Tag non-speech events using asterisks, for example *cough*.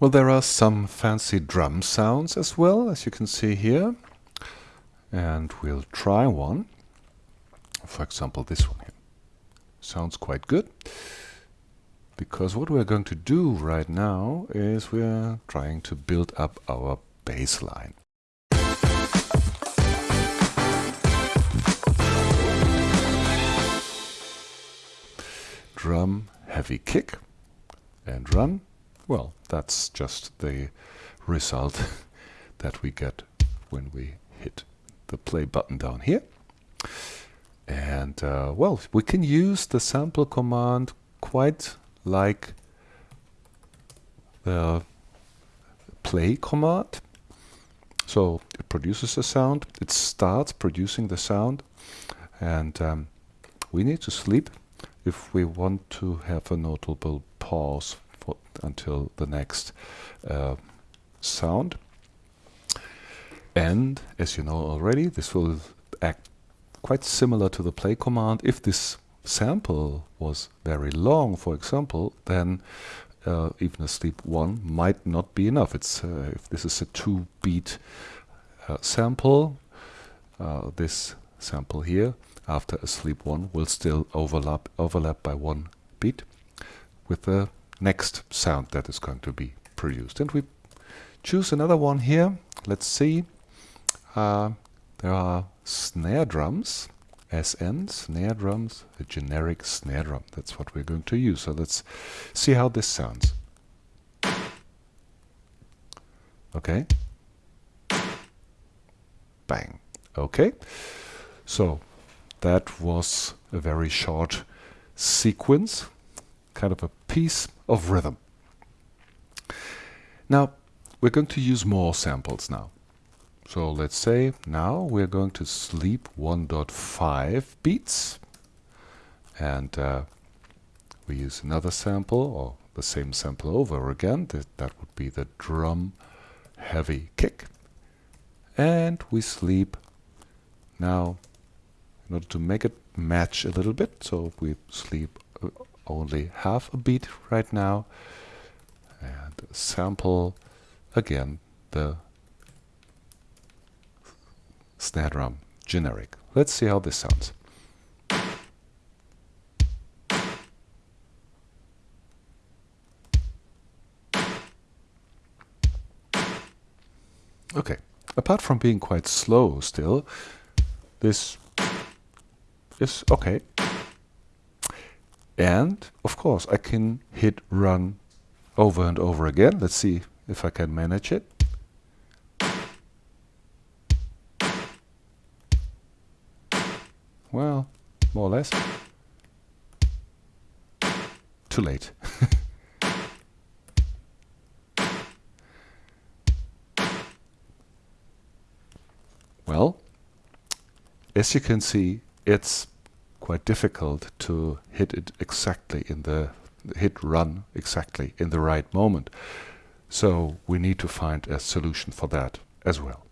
Well, there are some fancy drum sounds as well, as you can see here. And we'll try one. For example, this one here. Sounds quite good. Because what we're going to do right now is we're trying to build up our bass line. Drum, heavy kick, and run. Well, that's just the result *laughs* that we get when we hit the play button down here. And uh, well, we can use the sample command quite like the play command. So it produces a sound, it starts producing the sound, and um, we need to sleep if we want to have a notable pause until the next uh, sound. And as you know already, this will act quite similar to the play command. If this sample was very long, for example, then uh, even a sleep 1 might not be enough. It's uh, If this is a 2-beat uh, sample, uh, this sample here, after a sleep 1, will still overlap, overlap by one beat with the next sound that is going to be produced. And we choose another one here. Let's see. Uh, there are snare drums, SN, snare drums, a generic snare drum. That's what we're going to use. So let's see how this sounds. Okay. Bang. Okay. So that was a very short sequence, kind of a piece of rhythm. Now, we're going to use more samples now. So let's say now we're going to sleep 1.5 beats and uh, we use another sample or the same sample over again. That, that would be the drum heavy kick. And we sleep now in order to make it match a little bit. So we sleep uh, only half a beat right now and sample again the snare drum generic. Let's see how this sounds. Okay, apart from being quite slow still, this is okay. And, of course, I can hit run over and over again. Let's see if I can manage it. Well, more or less. Too late. *laughs* well, as you can see, it's quite difficult to hit it exactly in the hit run exactly in the right moment. So we need to find a solution for that as well.